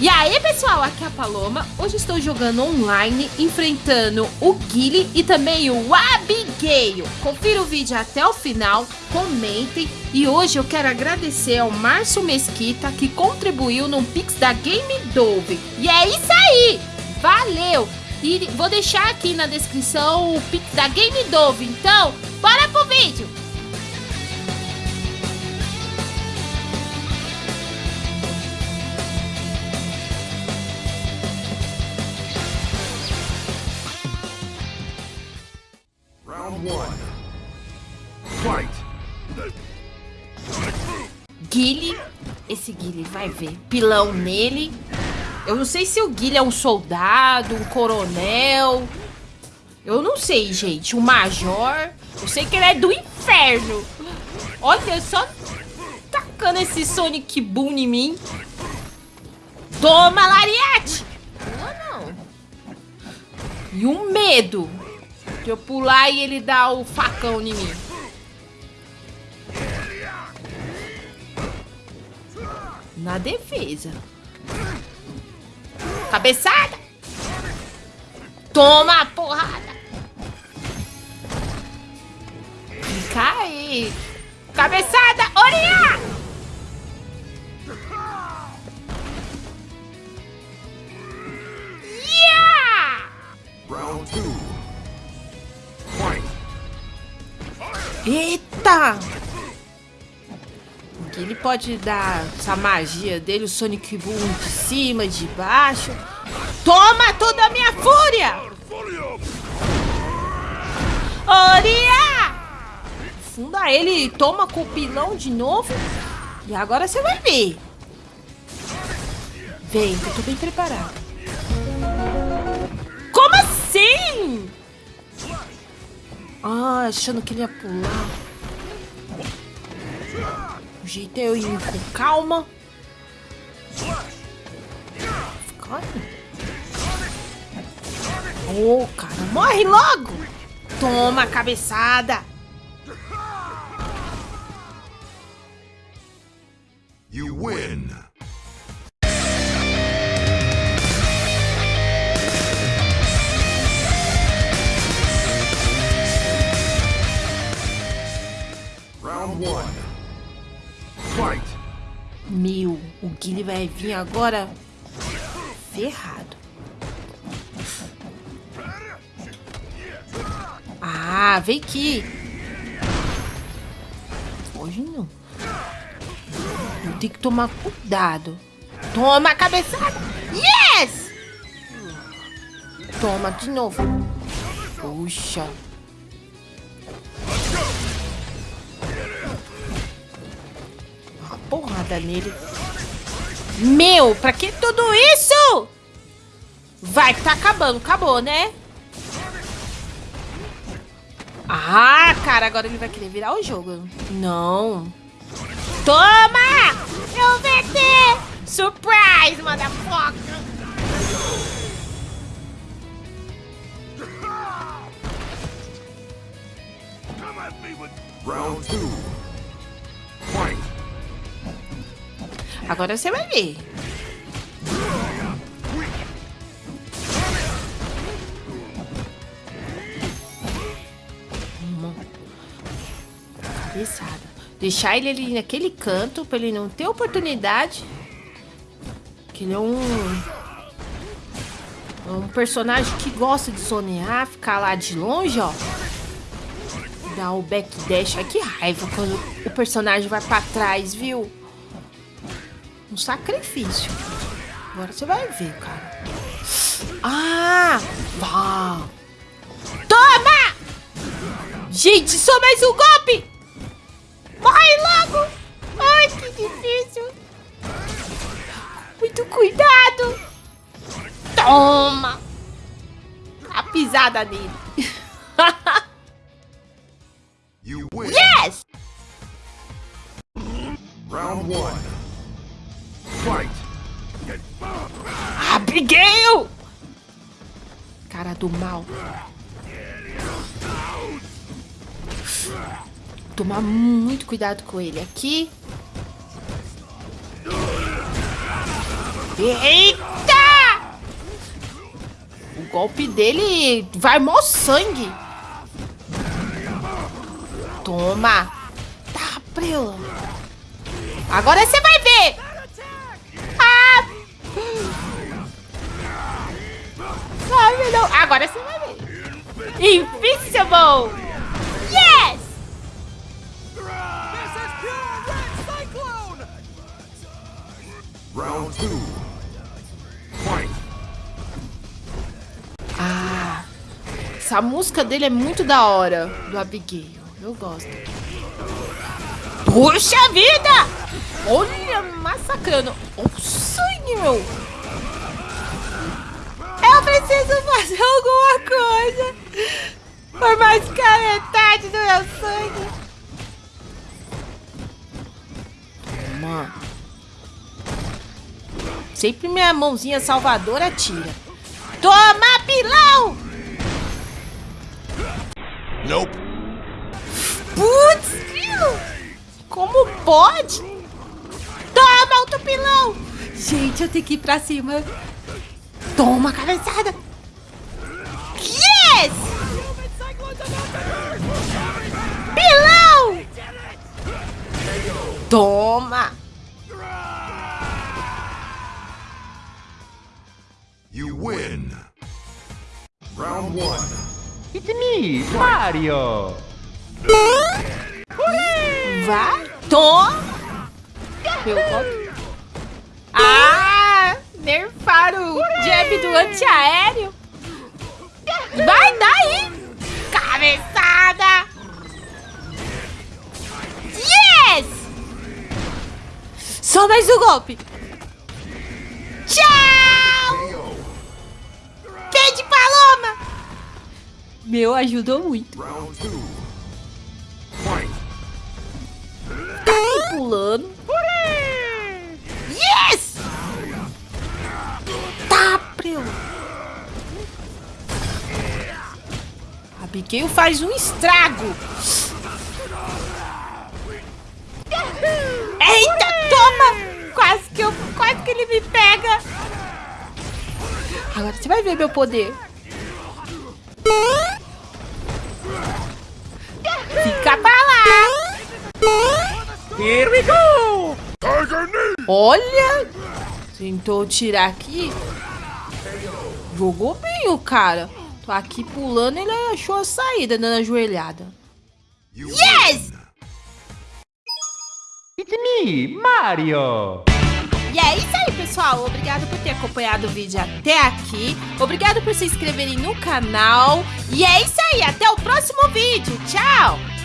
E aí, pessoal, aqui é a Paloma. Hoje estou jogando online, enfrentando o Guile e também o Abigail. Confira o vídeo até o final, comentem. E hoje eu quero agradecer ao Márcio Mesquita, que contribuiu no Pix da Game Dove. E é isso aí! Valeu! E vou deixar aqui na descrição o Pix da Game Dove. Então, bora pro vídeo! Guile, esse Guile vai ver pilão nele. Eu não sei se o Guile é um soldado, um coronel. Eu não sei, gente. Um major. Eu sei que ele é do inferno. Olha só tacando esse Sonic Boom em mim. Toma, Lariete! Não, não. E um medo de eu pular e ele dar o facão em mim. Na defesa. Cabeçada! Toma porrada! Aí! Cabeçada! Oriá! Yeah! Round two. Eita! Ele pode dar essa magia dele, o Sonic Boom de cima, de baixo. Toma toda a minha fúria! Oria! Funda ele toma com o pilão de novo. E agora você vai ver. Vem, que eu tô bem preparado. Como assim? Ah, achando que ele ia pular. Jeito é eu com calma. Ô, oh, cara, morre logo! Toma, cabeçada! You win! O Guilherme vai vir agora ferrado. Ah, vem aqui. Hoje não. Eu tenho que tomar cuidado. Toma a cabeçada. Yes! Toma de novo. Puxa. Uma porrada nele. Meu, pra que tudo isso? Vai que tá acabando. Acabou, né? Ah, cara, agora ele vai querer virar o jogo. Não. Toma! Eu venci! Surprise, motherfucker! Round 2. Agora você vai ver. Deixar ele ali naquele canto pra ele não ter oportunidade. Que ele é um... Um personagem que gosta de sonear, ficar lá de longe, ó. Dar o backdash. Ai, que raiva quando o personagem vai pra trás, viu? Um sacrifício. Agora você vai ver, cara. Ah! Vá! Toma! Gente, só mais um golpe! Morre logo! Ai, que difícil. Muito cuidado. Toma. A pisada nele. yes! Round one. Abigail! Cara do mal. tomar muito cuidado com ele. Aqui. Eita! O golpe dele vai mó sangue. Toma. Tá. Agora você vai Invincible. Yes! Round two. Fight. Ah, essa música dele é muito da hora, do Abigail. Eu gosto. Puxa vida! Olha, massacrando. O sangue, meu. Eu preciso fazer alguma coisa. Por mais que a metade do meu sangue. Toma. Sempre minha mãozinha salvadora tira. Toma, pilão! Nope. Putz, grilo! Como pode? Toma, outro pilão! Gente, eu tenho que ir pra cima. Toma, cabeçada! Pilão! Toma! You win. Round one. It's me, Mario! Vai! Toma! Meu. Ah! Nerfaram o jab do antiaéreo. Mais um golpe. Tchau! Pé de paloma! Meu, ajudou muito. Tá pulando. Yes! Tá, preu. Abigail faz um estrago. Eita, toma! Quase que, eu, quase que ele me pega. Agora você vai ver meu poder. Fica pra lá. Here we go! Olha! Tentou tirar aqui. Jogou bem o cara. Tô aqui pulando, ele achou a saída dando a joelhada. You Yes! It's me, Mario! E é isso aí, pessoal. Obrigado por ter acompanhado o vídeo até aqui. Obrigado por se inscreverem no canal. E é isso aí. Até o próximo vídeo. Tchau!